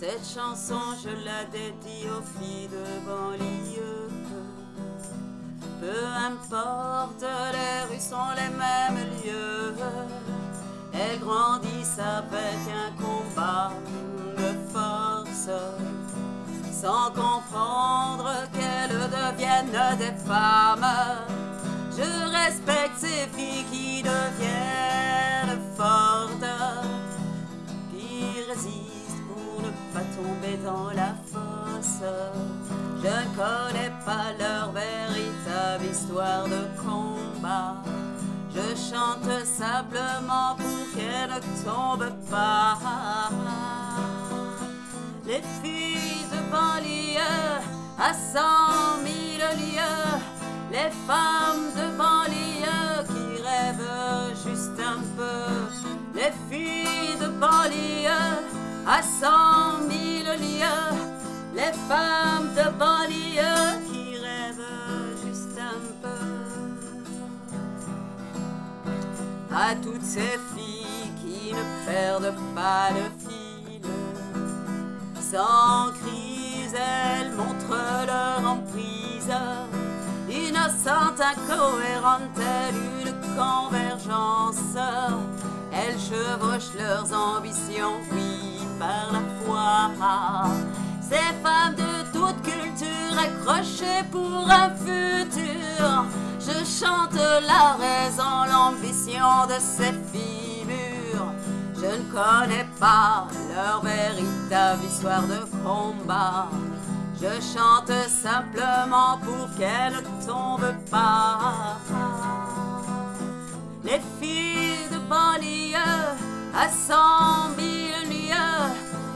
Cette chanson, je la dédie aux filles de banlieue. Peu importe, les rues sont les mêmes lieux. Elles grandissent avec un combat de force, sans comprendre qu'elles deviennent des femmes. Je respecte ces filles qui deviennent fortes, qui résistent pas tomber dans la fosse. Je ne connais pas leur véritable histoire de combat. Je chante simplement pour qu'elles ne tombent pas. Les filles de banlieue à cent mille lieues, les femmes de banlieue qui rêvent juste un peu, les filles de banlieue à cent Toutes ces filles qui ne perdent pas de fil, sans crise, elles montrent leur emprise. Innocente, incohérente, telle une convergence. Elles chevauchent leurs ambitions, oui, par la foi. Ces femmes de toute culture accrochées pour un futur. Chante la raison, l'ambition de ces figures. Je ne connais pas leur véritable histoire de combat. Je chante simplement pour qu'elles ne tombent pas. Les filles de banlieue à cent mille lieues,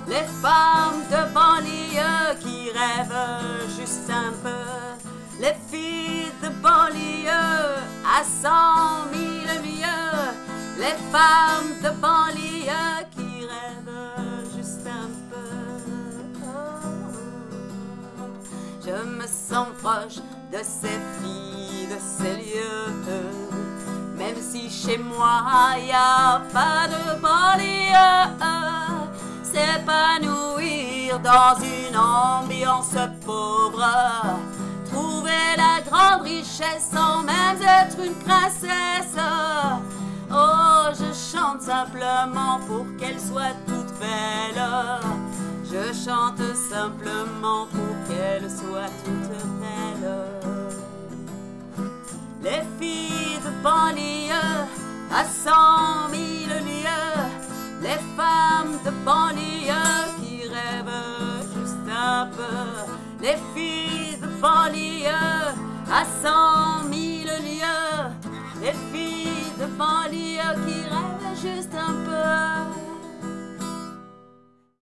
les femmes de banlieue qui rêvent juste un peu. À cent mille lieues, les femmes de banlieue qui rêvent juste un peu. Je me sens proche de ces filles, de ces lieux. Même si chez moi y a pas de banlieue, s'épanouir dans une ambiance pauvre, la grande richesse sans même être une princesse. Oh, je chante simplement pour qu'elle soit toute belle. Je chante simplement pour qu'elle soit toute belle. Les filles de banlieue à cent mille lieues, les femmes de banlieue qui rêvent juste un peu, les filles banlieue à cent mille lieues, les filles de banlieue qui rêvent juste un peu.